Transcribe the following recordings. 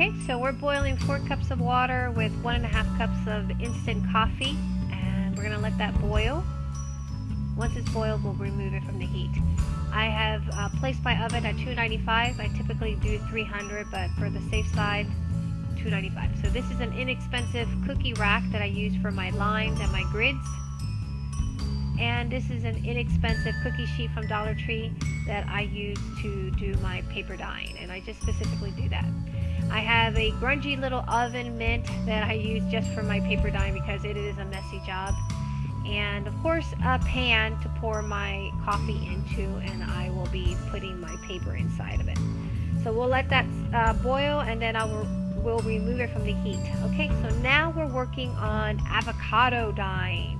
Okay, so we're boiling four cups of water with one and a half cups of instant coffee, and we're gonna let that boil. Once it's boiled, we'll remove it from the heat. I have uh, placed my oven at 295. I typically do 300, but for the safe side, 295. So this is an inexpensive cookie rack that I use for my lines and my grids. And this is an inexpensive cookie sheet from Dollar Tree that I use to do my paper dyeing. And I just specifically do that. I have a grungy little oven mint that I use just for my paper dyeing because it is a messy job. And of course a pan to pour my coffee into and I will be putting my paper inside of it. So we'll let that uh, boil and then I will we'll remove it from the heat. Okay, so now we're working on avocado dyeing.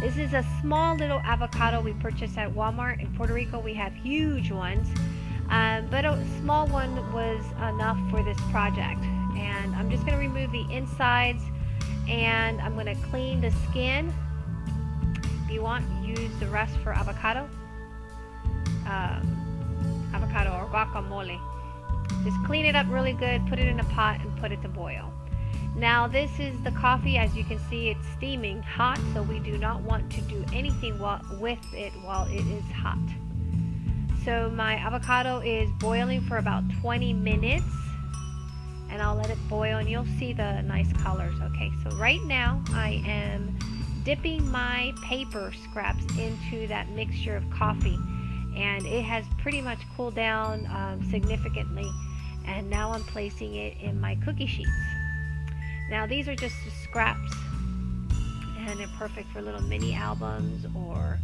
This is a small little avocado we purchased at Walmart. In Puerto Rico, we have huge ones, um, but a small one was enough for this project. And I'm just going to remove the insides and I'm going to clean the skin. If you want, use the rest for avocado. Um, avocado or guacamole. Just clean it up really good, put it in a pot and put it to boil. Now this is the coffee, as you can see it's steaming hot, so we do not want to do anything with it while it is hot. So my avocado is boiling for about 20 minutes and I'll let it boil and you'll see the nice colors. Okay, so right now I am dipping my paper scraps into that mixture of coffee and it has pretty much cooled down um, significantly and now I'm placing it in my cookie sheets. Now these are just scraps and they're perfect for little mini albums or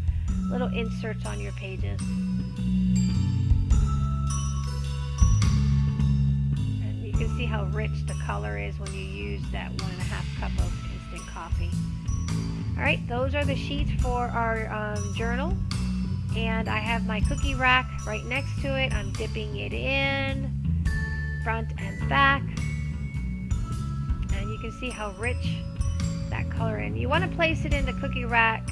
little inserts on your pages. You can see how rich the color is when you use that one and a half cup of instant coffee. Alright, those are the sheets for our um, journal and I have my cookie rack right next to it. I'm dipping it in front and back and you can see how rich that color is. You want to place it in the cookie rack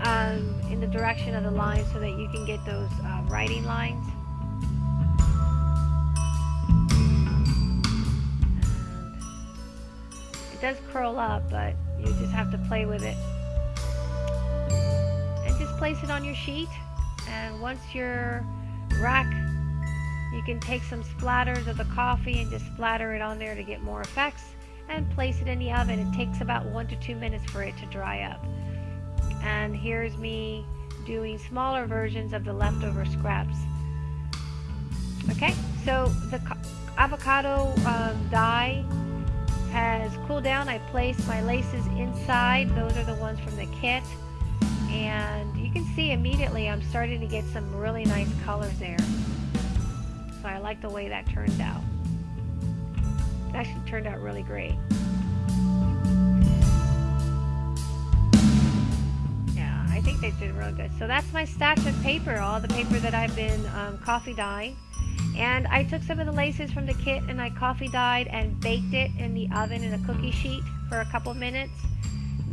um, in the direction of the line so that you can get those uh, writing lines. Does curl up but you just have to play with it. And just place it on your sheet and once your rack you can take some splatters of the coffee and just splatter it on there to get more effects and place it in the oven. It takes about one to two minutes for it to dry up. And here's me doing smaller versions of the leftover scraps. Okay so the avocado um, dye has cooled down I placed my laces inside those are the ones from the kit and you can see immediately I'm starting to get some really nice colors there. So I like the way that turned out. It actually turned out really great. Yeah, I think they did real good. So that's my stash of paper, all the paper that I've been um, coffee dyeing. And I took some of the laces from the kit and I coffee dyed and baked it in the oven in a cookie sheet for a couple minutes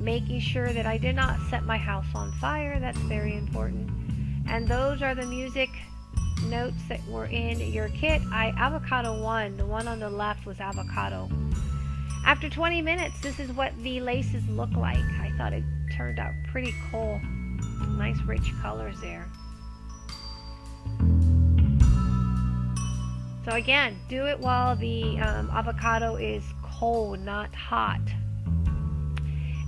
making sure that I did not set my house on fire. That's very important. And those are the music notes that were in your kit. I avocado one. The one on the left was avocado. After 20 minutes, this is what the laces look like. I thought it turned out pretty cool. Nice rich colors there. So again, do it while the um, avocado is cold, not hot.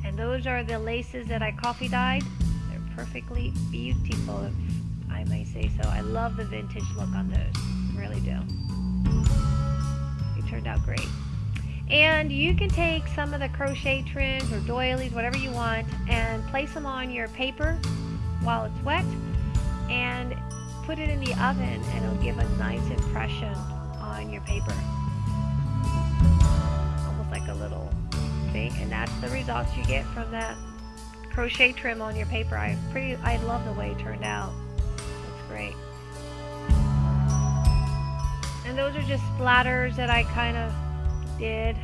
And those are the laces that I coffee dyed. They're perfectly beautiful, if I may say so. I love the vintage look on those. Really do. They turned out great. And you can take some of the crochet trims or doilies, whatever you want, and place them on your paper while it's wet and put it in the oven and it'll give a nice impression on your paper. Almost like a little see and that's the results you get from that crochet trim on your paper. I pretty I love the way it turned out. It's great. And those are just splatters that I kind of did.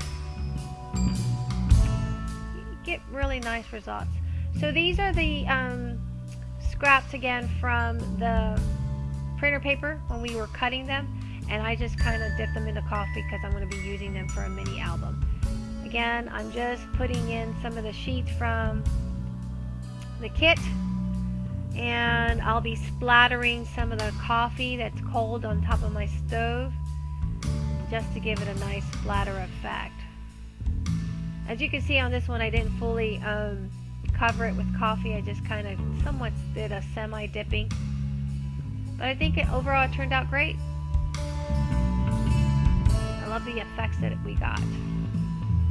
You get really nice results. So these are the um, scraps again from the printer paper when we were cutting them and I just kind of dip them into coffee because I'm going to be using them for a mini album. Again, I'm just putting in some of the sheets from the kit and I'll be splattering some of the coffee that's cold on top of my stove just to give it a nice splatter effect. As you can see on this one I didn't fully um, cover it with coffee I just kind of somewhat did a semi dipping but I think it overall it turned out great. I love the effects that we got.